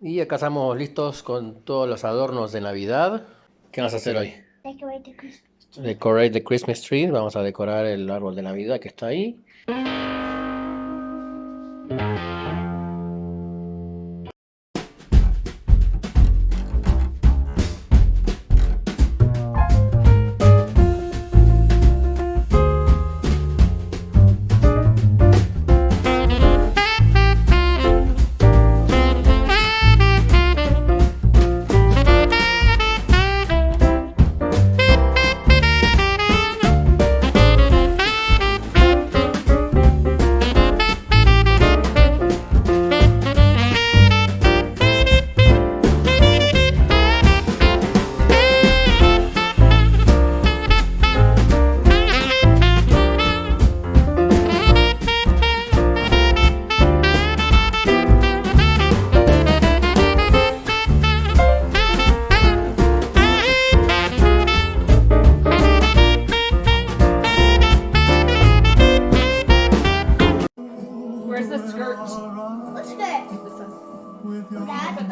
Y acá estamos listos con todos los adornos de Navidad. ¿Qué vamos a hacer hoy? Decorate the Christmas tree. Decorate the Christmas tree. Vamos a decorar el árbol de Navidad que está ahí.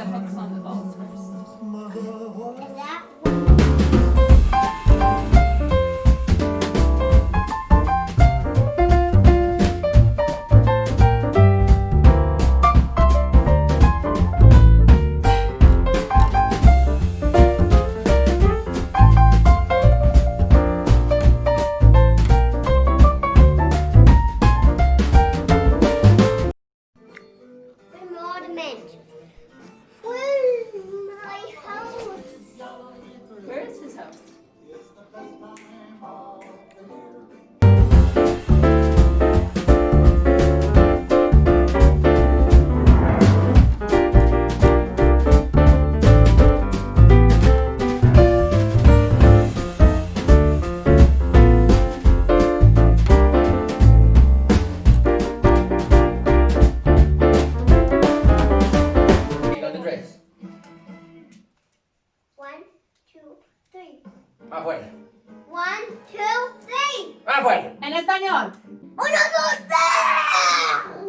The hooks on the balls first. One, two, three. Más fuerte. En español. Uno, dos, tres.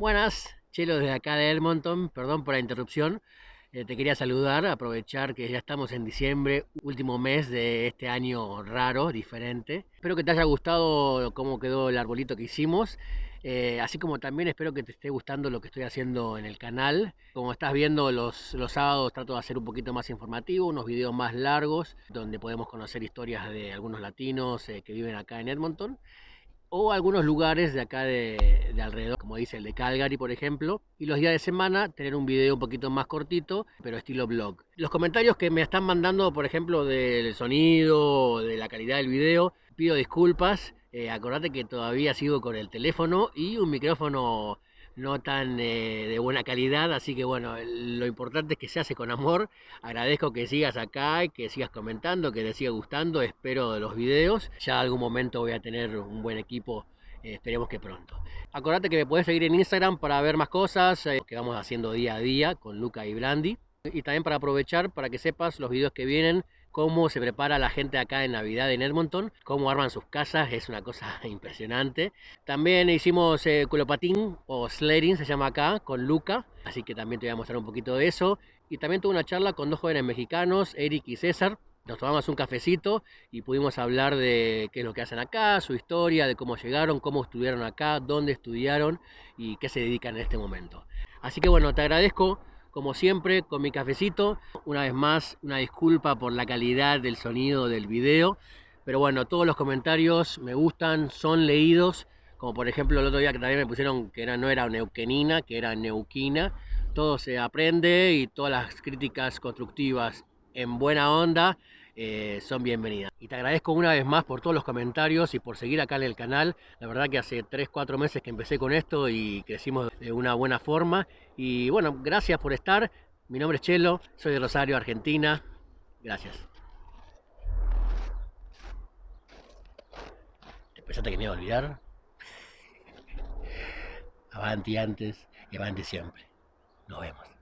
Buenas, Chelo desde acá de Edmonton, perdón por la interrupción. Eh, te quería saludar, aprovechar que ya estamos en diciembre, último mes de este año raro, diferente. Espero que te haya gustado cómo quedó el arbolito que hicimos. eh, así como también espero que te esté gustando lo que estoy haciendo en el canal. Como estás viendo, los, los sábados trato de hacer un poquito más informativo, unos videos más largos, donde podemos conocer historias de algunos latinos eh, que viven acá en Edmonton o algunos lugares de acá de, de alrededor, como dice el de Calgary, por ejemplo. Y los días de semana tener un video un poquito más cortito, pero estilo blog. Los comentarios que me están mandando, por ejemplo, del sonido, de la calidad del video, pido disculpas. Eh, acordate que todavía sigo con el teléfono y un micrófono no tan eh, de buena calidad, así que bueno, lo importante es que se hace con amor. Agradezco que sigas acá, y que sigas comentando, que te siga gustando, espero de los videos. Ya algún momento voy a tener un buen equipo, eh, esperemos que pronto. Acordate que me puedes seguir en Instagram para ver más cosas eh, que vamos haciendo día a día con Luca y Blandi. Y también para aprovechar, para que sepas los videos que vienen, cómo se prepara la gente acá en Navidad en Edmonton, cómo arman sus casas, es una cosa impresionante. También hicimos eh, culopatín o sledding, se llama acá, con Luca, así que también te voy a mostrar un poquito de eso. Y también tuve una charla con dos jóvenes mexicanos, Eric y César. Nos tomamos un cafecito y pudimos hablar de qué es lo que hacen acá, su historia, de cómo llegaron, cómo estudiaron acá, dónde estudiaron y qué se dedican en este momento. Así que bueno, te agradezco como siempre, con mi cafecito. Una vez más, una disculpa por la calidad del sonido del video. Pero bueno, todos los comentarios me gustan, son leídos como por ejemplo el otro día que también me pusieron que era, no era neuquenina, que era neuquina. Todo se aprende y todas las críticas constructivas en buena onda eh, son bienvenidas. Y te agradezco una vez más por todos los comentarios y por seguir acá en el canal. La verdad que hace 3-4 meses que empecé con esto y crecimos de una buena forma. Y bueno, gracias por estar. Mi nombre es Chelo, soy de Rosario, Argentina. Gracias. ¿Te pensaste que me iba a olvidar? Avanti antes y avanti siempre. Nos vemos.